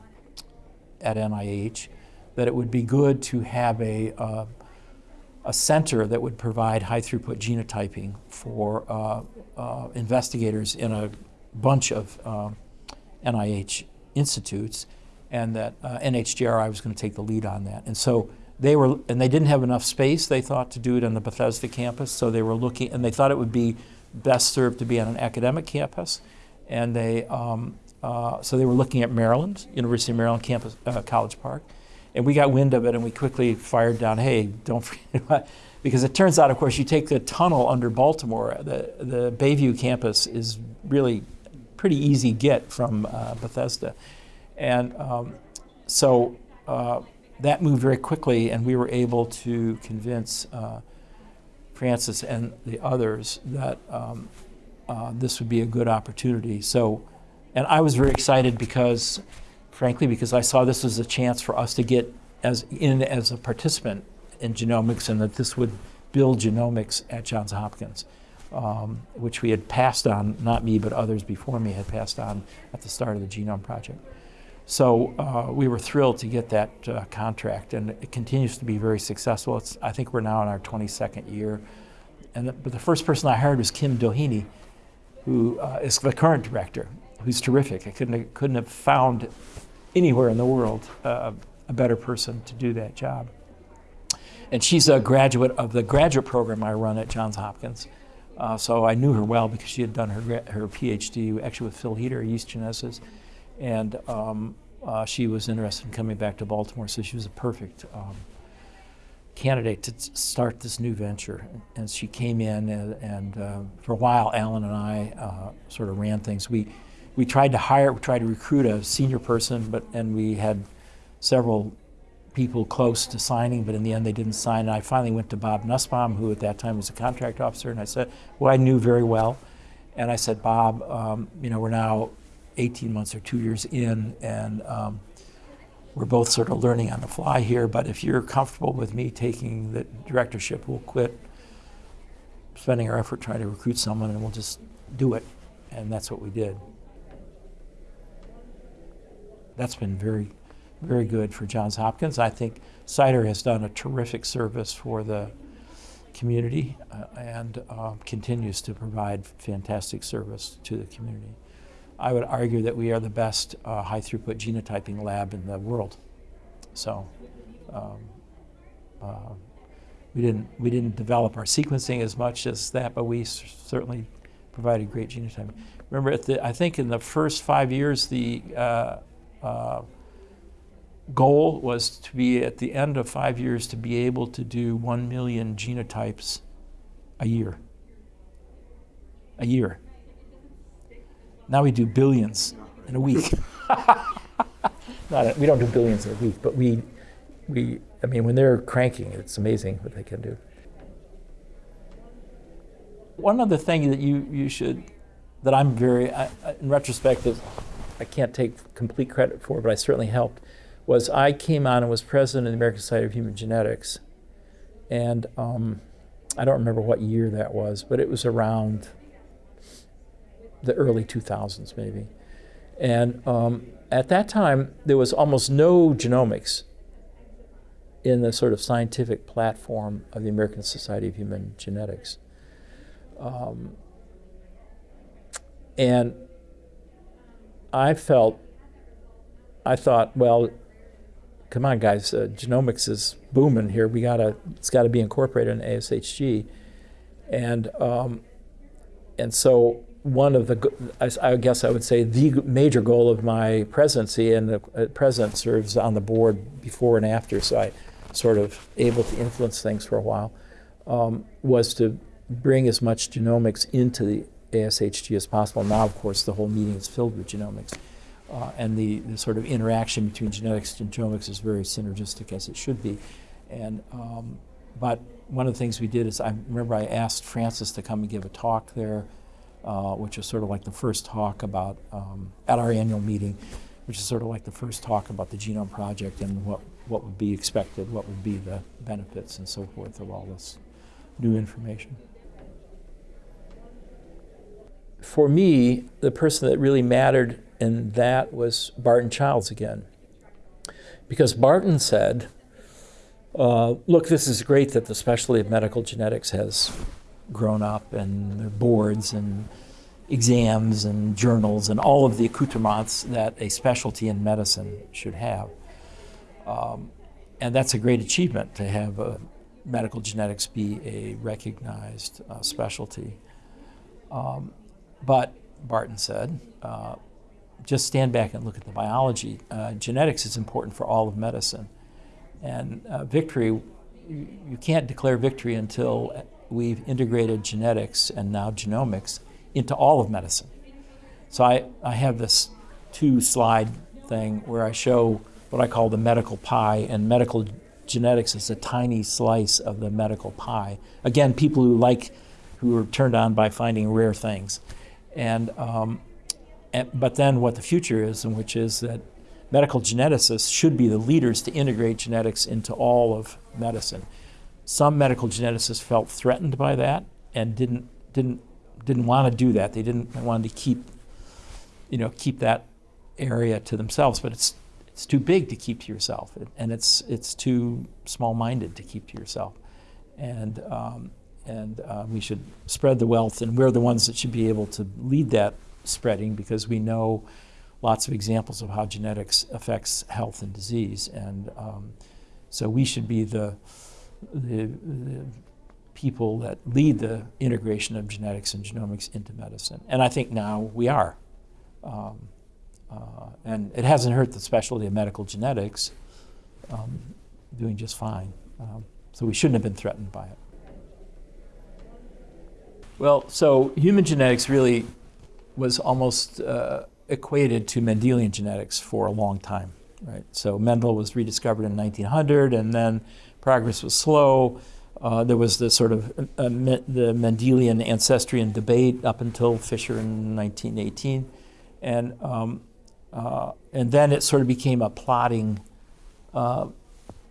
at NIH that it would be good to have a uh, a center that would provide high throughput genotyping for uh, uh, investigators in a bunch of NIH institutes, and that uh, NHGRI was going to take the lead on that. And so they were, and they didn't have enough space, they thought, to do it on the Bethesda campus. So they were looking, and they thought it would be best served to be on an academic campus. And they, um, uh, so they were looking at Maryland, University of Maryland campus, uh, College Park. And we got wind of it, and we quickly fired down, hey, don't forget because it turns out, of course, you take the tunnel under Baltimore, the, the Bayview campus is really pretty easy get from uh, Bethesda. And um, so uh, that moved very quickly, and we were able to convince uh, Francis and the others that um, uh, this would be a good opportunity. So, and I was very excited because, frankly, because I saw this as a chance for us to get as in as a participant in genomics, and that this would build genomics at Johns Hopkins um, which we had passed on, not me, but others before me had passed on at the start of the Genome Project. So uh, we were thrilled to get that uh, contract, and it continues to be very successful. It's, I think we're now in our 22nd year. And the, but the first person I hired was Kim Doheny, who uh, is the current director, who's terrific. I couldn't couldn't have found anywhere in the world uh, a better person to do that job. And she's a graduate of the graduate program I run at Johns Hopkins. Uh, so I knew her well because she had done her, her PhD actually with Phil Hieter, yeast geneticist, and um, uh, she was interested in coming back to Baltimore, so she was a perfect um, candidate to start this new venture. And she came in, and, and uh, for a while, Alan and I uh, sort of ran things. We we tried to hire, we tried to recruit a senior person, but and we had several people close to signing, but in the end they didn't sign. And I finally went to Bob Nussbaum, who at that time was a contract officer, and I said, well, I knew very well, and I said, Bob, um, you know, we're now 18 months or two years in, and um, we're both sort of learning on the fly here, but if you're comfortable with me taking the directorship, we'll quit spending our effort trying to recruit someone and we'll just do it. And that's what we did. That's been very very good for Johns Hopkins. I think CIDR has done a terrific service for the community uh, and uh, continues to provide fantastic service to the community. I would argue that we are the best uh, high throughput genotyping lab in the world. So um, uh, we didn't we didn't develop our sequencing as much as that, but we certainly provided great genotyping. Remember, the, I think in the first five years, the uh, uh, goal was to be at the end of five years to be able to do 1 million genotypes a year. A year. Now we do billions in a week. Not a, we don't do billions in a week, but we, we, I mean, when they're cranking, it's amazing what they can do. One other thing that you, you should, that I'm very, I, in retrospect, that I can't take complete credit for, but I certainly helped, was I came on and was president of the American Society of Human Genetics. And um, I don't remember what year that was, but it was around the early 2000s, maybe. And um, at that time, there was almost no genomics in the sort of scientific platform of the American Society of Human Genetics. Um, and I felt, I thought, well, come on, guys, uh, genomics is booming here. We gotta, it's got to be incorporated in ASHG, and um, and so one of the, I guess I would say the major goal of my presidency, and the uh, president serves on the board before and after, so I sort of able to influence things for a while, um, was to bring as much genomics into the ASHG as possible. Now, of course, the whole meeting is filled with genomics. Uh, and the, the sort of interaction between genetics and genomics is very synergistic as it should be. And, um, but one of the things we did is I remember I asked Francis to come and give a talk there, uh, which is sort of like the first talk about, um, at our annual meeting, which is sort of like the first talk about the Genome Project and what, what would be expected, what would be the benefits and so forth of all this new information. For me, the person that really mattered in that was Barton Childs again. Because Barton said, uh, look, this is great that the specialty of medical genetics has grown up and their boards and exams and journals and all of the accoutrements that a specialty in medicine should have. Um, and that's a great achievement to have medical genetics be a recognized uh, specialty. Um, but, Barton said, uh, just stand back and look at the biology. Uh, genetics is important for all of medicine. And uh, victory, you, you can't declare victory until we've integrated genetics and now genomics into all of medicine. So I, I have this two slide thing where I show what I call the medical pie, and medical genetics is a tiny slice of the medical pie. Again, people who like, who are turned on by finding rare things. And, um, and, but then what the future is, and which is that medical geneticists should be the leaders to integrate genetics into all of medicine. Some medical geneticists felt threatened by that and didn't didn't didn't want to do that. They didn't want to keep you know keep that area to themselves, but it's it's too big to keep to yourself, and it's it's too small-minded to keep to yourself, and um, and uh, we should spread the wealth, and we're the ones that should be able to lead that spreading because we know lots of examples of how genetics affects health and disease, and um, so we should be the, the the people that lead the integration of genetics and genomics into medicine, and I think now we are. Um, uh, and it hasn't hurt the specialty of medical genetics, um, doing just fine. Um, so we shouldn't have been threatened by it. Well, so human genetics really was almost uh, equated to Mendelian genetics for a long time, right? So Mendel was rediscovered in 1900, and then progress was slow. Uh, there was the sort of uh, the Mendelian ancestrian debate up until Fisher in 1918, and um, uh, and then it sort of became a plotting, uh,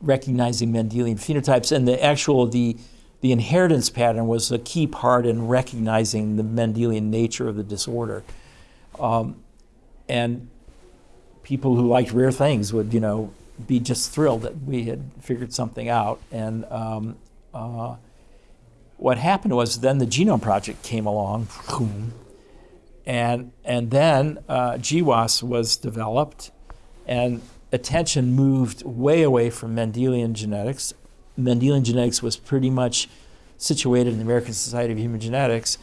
recognizing Mendelian phenotypes, and the actual the the inheritance pattern was a key part in recognizing the Mendelian nature of the disorder. Um, and people who liked rare things would, you know, be just thrilled that we had figured something out. And um, uh, what happened was then the Genome Project came along, and and then uh, GWAS was developed, and attention moved way away from Mendelian genetics. Mendelian genetics was pretty much situated in the American Society of Human Genetics,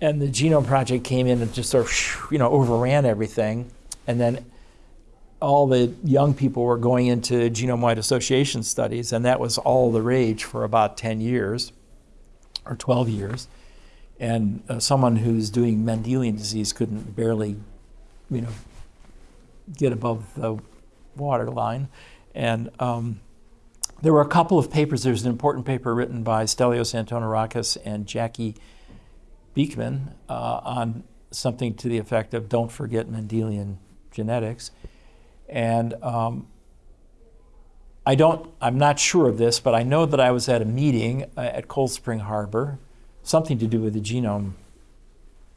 and the Genome Project came in and just sort of you know overran everything, and then all the young people were going into genome-wide association studies, and that was all the rage for about 10 years or 12 years. And uh, someone who's doing Mendelian disease couldn't barely, you know, get above the water line, and um, there were a couple of papers. There's an important paper written by Stelios Antonarakis and Jacques Beckmann uh, on something to the effect of "Don't forget Mendelian genetics," and um, I don't. I'm not sure of this, but I know that I was at a meeting uh, at Cold Spring Harbor, something to do with the genome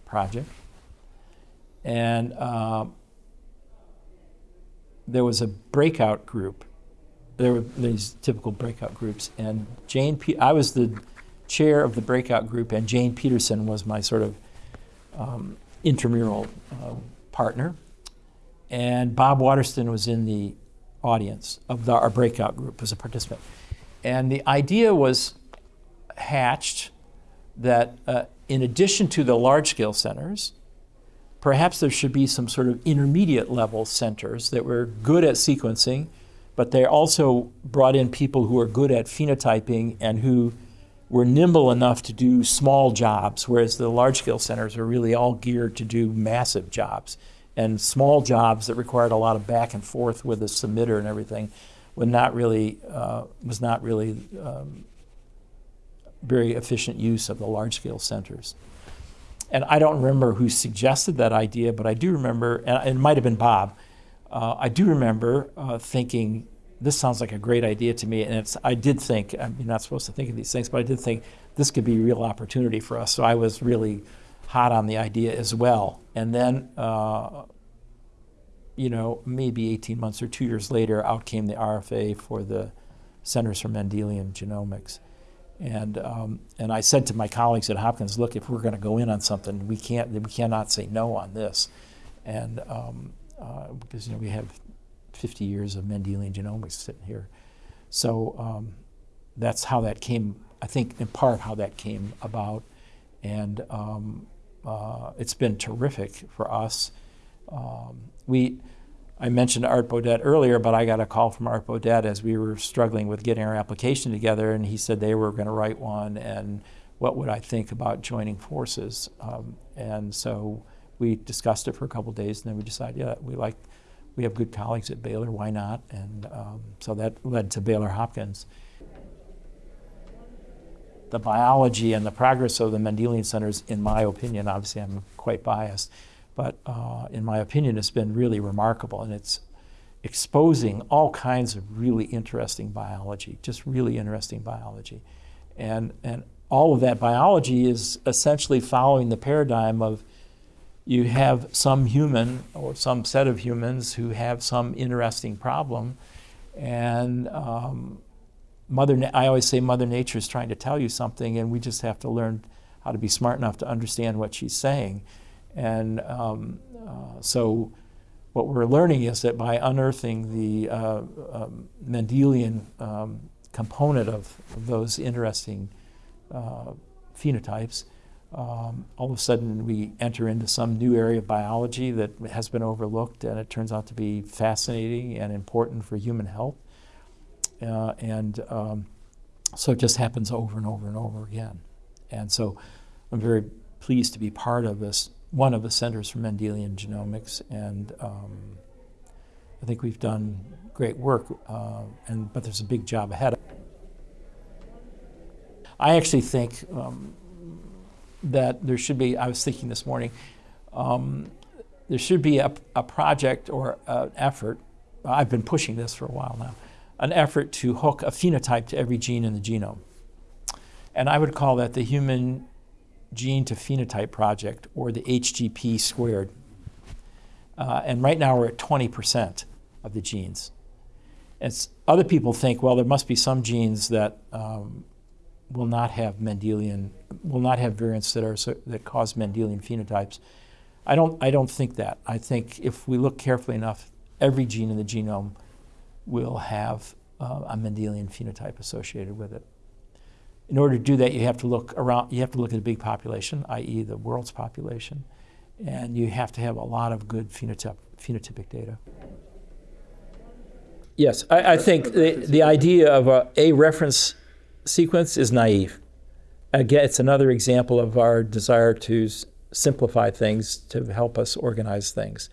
project, and uh, there was a breakout group. There were these typical breakout groups, and Jane. Pe- I was the chair of the breakout group, and Jane Peterson was my sort of um, intramural uh, partner, and Bob Waterston was in the audience of the, our breakout group as a participant, and the idea was hatched that uh, in addition to the large-scale centers, perhaps there should be some sort of intermediate level centers that were good at sequencing, but they also brought in people who are good at phenotyping and who were nimble enough to do small jobs, whereas the large scale centers are really all geared to do massive jobs. And small jobs that required a lot of back and forth with the submitter and everything would not really, uh, was not really um, very efficient use of the large scale centers. And I don't remember who suggested that idea, but I do remember, and it might have been Bob. Uh, I do remember uh, thinking, this sounds like a great idea to me. And it's, I did think, I'm not supposed to think of these things, but I did think this could be a real opportunity for us. So I was really hot on the idea as well. And then, uh, you know, maybe 18 months or two years later, out came the RFA for the Centers for Mendelian Genomics. And, um, and I said to my colleagues at Hopkins, look, if we're going to go in on something, we, can't, we cannot say no on this. And um, uh, because you know, we have 50 years of Mendelian genomics sitting here. So um, that's how that came, I think in part how that came about. And um, uh, it's been terrific for us. Um, we, I mentioned Art Beaudet earlier, but I got a call from Art Beaudet as we were struggling with getting our application together, and he said they were going to write one, and what would I think about joining forces? Um, and so we discussed it for a couple days, and then we decided, yeah, we like, we have good colleagues at Baylor, why not? And um, so that led to Baylor Hopkins. The biology and the progress of the Mendelian centers, in my opinion, obviously I'm quite biased, but uh, in my opinion, it's been really remarkable, and it's exposing all kinds of really interesting biology, just really interesting biology. And, and all of that biology is essentially following the paradigm of you have some human or some set of humans who have some interesting problem, and um, Mother, I always say Mother Nature is trying to tell you something, and we just have to learn how to be smart enough to understand what she's saying. And um, uh, so, what we're learning is that by unearthing the uh, um, Mendelian um, component of, of, those interesting uh, phenotypes, um, all of a sudden we enter into some new area of biology that has been overlooked, and it turns out to be fascinating and important for human health. Uh, and um, so it just happens over and over and over again. And so I'm very pleased to be part of this, one of the Centers for Mendelian Genomics, and um, I think we've done great work, uh, and, but there's a big job ahead. I actually think um, that there should be, I was thinking this morning, um, there should be a, a project or an effort, I've been pushing this for a while now, an effort to hook a phenotype to every gene in the genome. And I would call that the Human Gene to Phenotype Project, or the HGP squared. Uh, and right now we're at 20% of the genes. It's, other people think, well, there must be some genes that um, will not have Mendelian, will not have variants that are that cause Mendelian phenotypes. I don't, I don't think that. I think if we look carefully enough, every gene in the genome will have uh, a Mendelian phenotype associated with it. In order to do that, you have to look around. You have to look at a big population, i.e., the world's population, and you have to have a lot of good phenotyp phenotypic data. Yes, I, I think the, the idea of a, a reference sequence is naive. Again, it's another example of our desire to simplify things to help us organize things.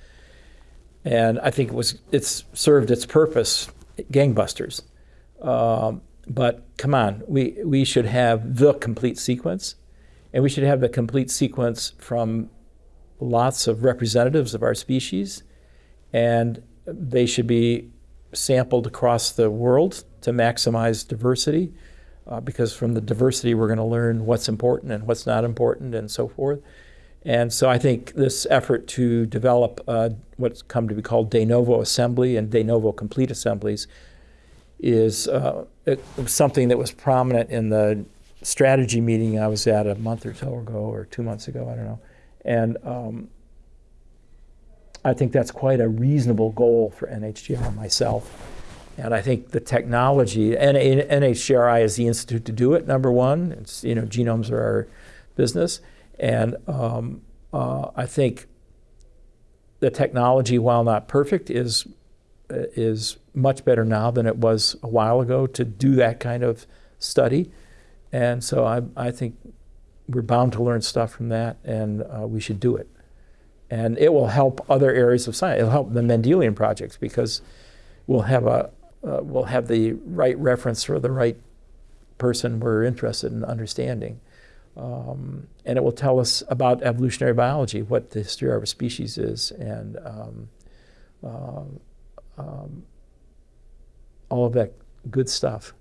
And I think it was it's served its purpose, gangbusters. Um, but come on, we, we should have the complete sequence, and we should have the complete sequence from lots of representatives of our species, and they should be sampled across the world to maximize diversity, uh, because from the diversity we're going to learn what's important and what's not important and so forth. And so I think this effort to develop uh, what's come to be called de novo assembly and de novo complete assemblies is uh, something that was prominent in the strategy meeting I was at a month or so ago or two months ago, I don't know. And um, I think that's quite a reasonable goal for NHGRI myself. And I think the technology, and NHGRI is the institute to do it, number one. It's, you know, genomes are our business. And um, uh, I think the technology, while not perfect, is is much better now than it was a while ago to do that kind of study. And so I, I think we're bound to learn stuff from that, and uh, we should do it. And it will help other areas of science. It'll help the Mendelian projects because we'll have a uh, we'll have the right reference for the right person we're interested in understanding. Um, and it will tell us about evolutionary biology, what the history of our species is, and um, uh, um, all of that good stuff.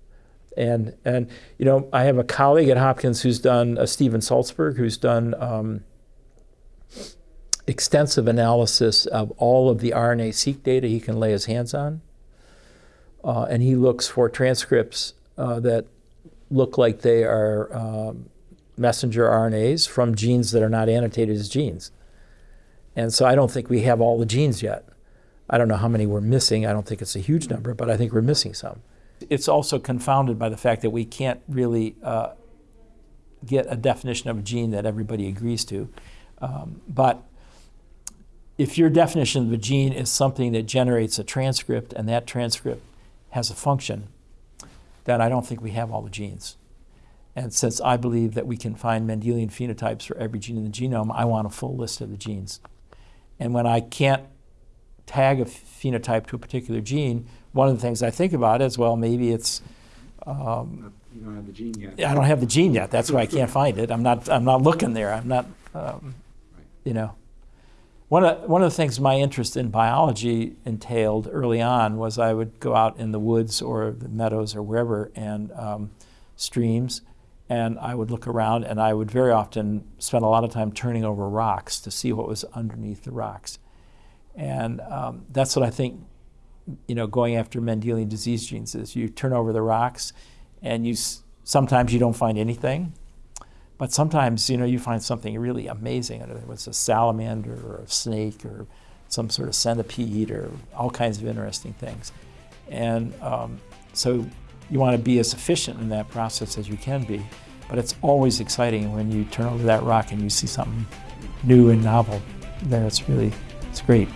And, and, you know, I have a colleague at Hopkins who's done, uh, Steven Salzberg, who's done um, extensive analysis of all of the RNA-seq data he can lay his hands on. Uh, and he looks for transcripts uh, that look like they are um, messenger RNAs from genes that are not annotated as genes. And so I don't think we have all the genes yet. I don't know how many we're missing. I don't think it's a huge number, but I think we're missing some. It's also confounded by the fact that we can't really uh, get a definition of a gene that everybody agrees to. Um, but if your definition of a gene is something that generates a transcript and that transcript has a function, then I don't think we have all the genes. And since I believe that we can find Mendelian phenotypes for every gene in the genome, I want a full list of the genes. And when I can't tag a phenotype to a particular gene, one of the things I think about is, well, maybe it's. Um, you don't have the gene yet. I don't have the gene yet. That's why I can't find it. I'm not. I'm not looking there. I'm not. Um, Right. you know. One of, one of the things my interest in biology entailed early on was I would go out in the woods or the meadows or wherever and um, streams, and I would look around and I would very often spend a lot of time turning over rocks to see what was underneath the rocks. And um, that's what I think, you know, going after Mendelian disease genes is you turn over the rocks and you sometimes you don't find anything, but sometimes, you know, you find something really amazing. Whether it's a salamander or a snake or some sort of centipede or all kinds of interesting things. And um, so you want to be as efficient in that process as you can be, but it's always exciting when you turn over that rock and you see something new and novel there. It's really, it's great.